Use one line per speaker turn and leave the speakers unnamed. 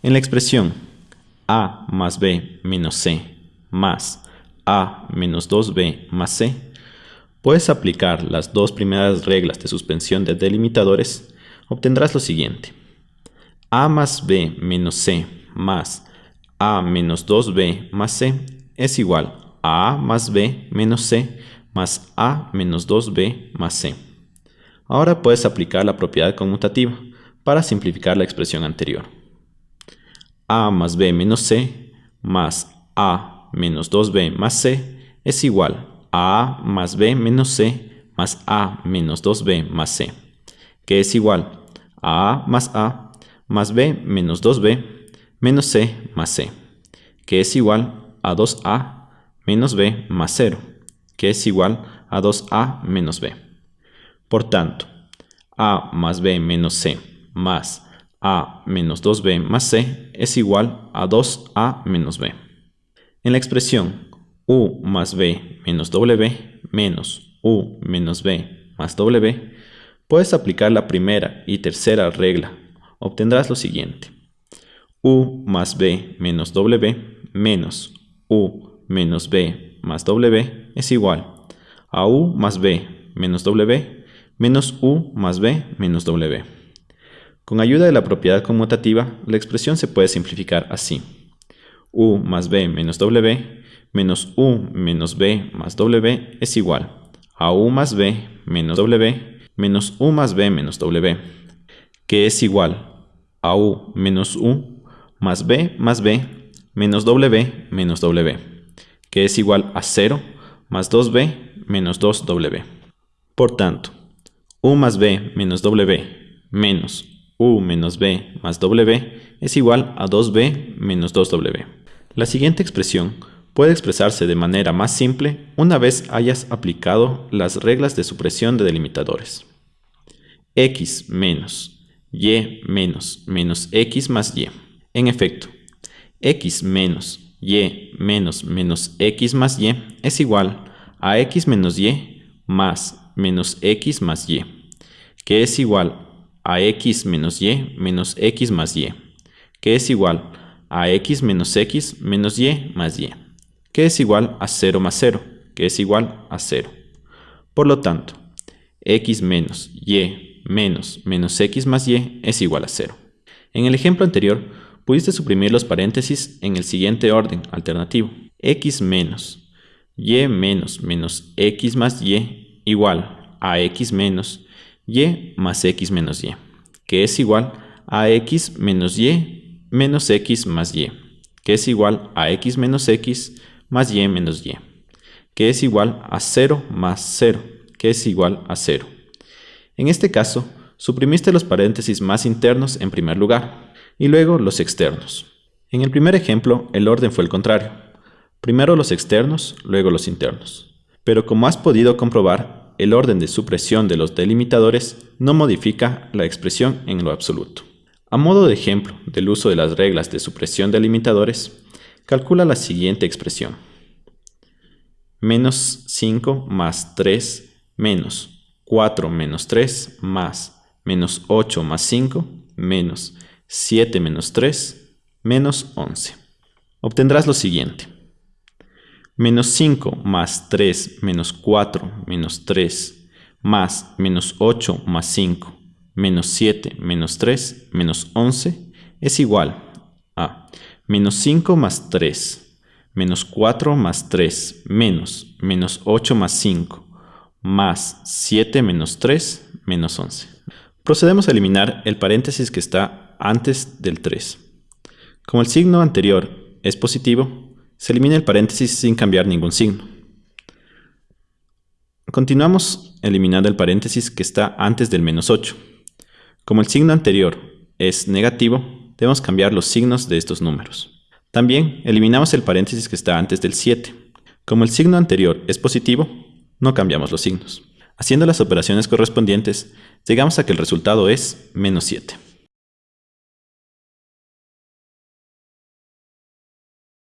En la expresión a más b menos c más a menos 2b más c, puedes aplicar las dos primeras reglas de suspensión de delimitadores, obtendrás lo siguiente. a más b menos c más a menos 2b más c es igual a a más b menos c más a menos 2b más c. Ahora puedes aplicar la propiedad conmutativa para simplificar la expresión anterior. A más b menos c más a menos 2b más c es igual a a más b menos c más a menos 2b más c, que es igual a a más a más b menos 2b menos c más c, que es igual a 2a menos b más 0, que es igual a 2a menos b. Por tanto, a más b menos c más a menos 2b más c es igual a 2a menos b. En la expresión u más b menos w menos u menos b más w, puedes aplicar la primera y tercera regla. Obtendrás lo siguiente. u más b menos w menos u menos b más w es igual a u más b menos w menos u más b menos w. Con ayuda de la propiedad conmutativa, la expresión se puede simplificar así. u más b menos w menos u menos b más w es igual a u más b menos w menos u más b menos w, que es igual a u menos u más b más b menos w menos w, que es igual a 0 más 2b menos 2w. Por tanto, u más b menos w menos u menos b más w es igual a 2b menos 2w. La siguiente expresión puede expresarse de manera más simple una vez hayas aplicado las reglas de supresión de delimitadores. x menos y menos menos x más y. En efecto, x menos y menos menos x más y es igual a x menos y más menos x más y, que es igual a x menos y menos x más y, que es igual a x menos x menos y más y, que es igual a 0 más 0, que es igual a 0. Por lo tanto, x menos y menos menos x más y es igual a 0. En el ejemplo anterior, pudiste suprimir los paréntesis en el siguiente orden alternativo. x menos y menos menos x más y igual a x menos y más x menos y, que es igual a x menos y menos x más y, que es igual a x menos x más y menos y, que es igual a 0 más 0, que es igual a 0. En este caso, suprimiste los paréntesis más internos en primer lugar, y luego los externos. En el primer ejemplo, el orden fue el contrario. Primero los externos, luego los internos. Pero como has podido comprobar, el orden de supresión de los delimitadores no modifica la expresión en lo absoluto. A modo de ejemplo del uso de las reglas de supresión de delimitadores, calcula la siguiente expresión. Menos 5 más 3 menos 4 menos 3 más menos 8 más 5 menos 7 menos 3 menos 11. Obtendrás lo siguiente. Menos 5 más 3 menos 4 menos 3 más menos 8 más 5 menos 7 menos 3 menos 11 es igual a menos 5 más 3 menos 4 más 3 menos menos 8 más 5 más 7 menos 3 menos 11. Procedemos a eliminar el paréntesis que está antes del 3. Como el signo anterior es positivo, se elimina el paréntesis sin cambiar ningún signo. Continuamos eliminando el paréntesis que está antes del menos 8. Como el signo anterior es negativo, debemos cambiar los signos de estos números. También eliminamos el paréntesis que está antes del 7. Como el signo anterior es positivo, no cambiamos los signos. Haciendo las operaciones correspondientes, llegamos a que el resultado es menos 7.